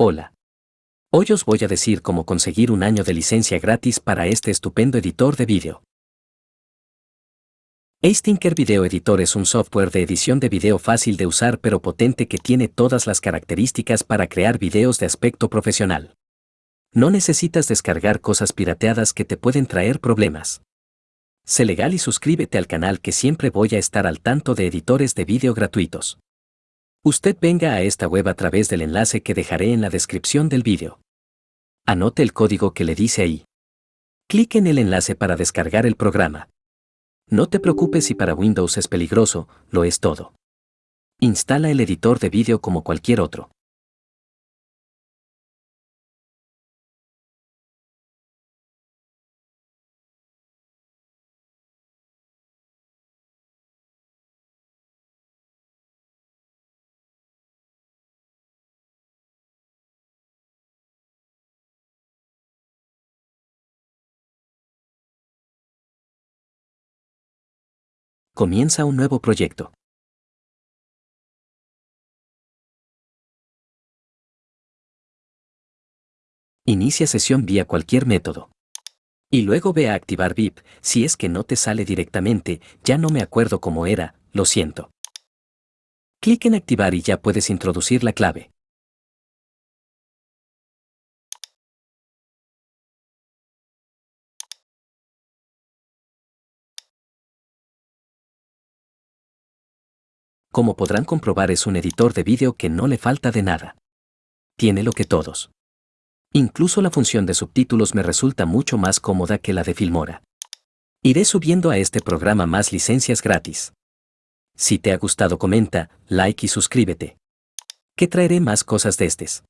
Hola. Hoy os voy a decir cómo conseguir un año de licencia gratis para este estupendo editor de vídeo. Astinker Video Editor es un software de edición de video fácil de usar pero potente que tiene todas las características para crear videos de aspecto profesional. No necesitas descargar cosas pirateadas que te pueden traer problemas. Sé legal y suscríbete al canal que siempre voy a estar al tanto de editores de vídeo gratuitos. Usted venga a esta web a través del enlace que dejaré en la descripción del vídeo. Anote el código que le dice ahí. Clique en el enlace para descargar el programa. No te preocupes si para Windows es peligroso, lo es todo. Instala el editor de vídeo como cualquier otro. Comienza un nuevo proyecto. Inicia sesión vía cualquier método. Y luego ve a activar VIP, si es que no te sale directamente, ya no me acuerdo cómo era, lo siento. Clic en activar y ya puedes introducir la clave. Como podrán comprobar es un editor de vídeo que no le falta de nada. Tiene lo que todos. Incluso la función de subtítulos me resulta mucho más cómoda que la de Filmora. Iré subiendo a este programa más licencias gratis. Si te ha gustado comenta, like y suscríbete. Que traeré más cosas de estes.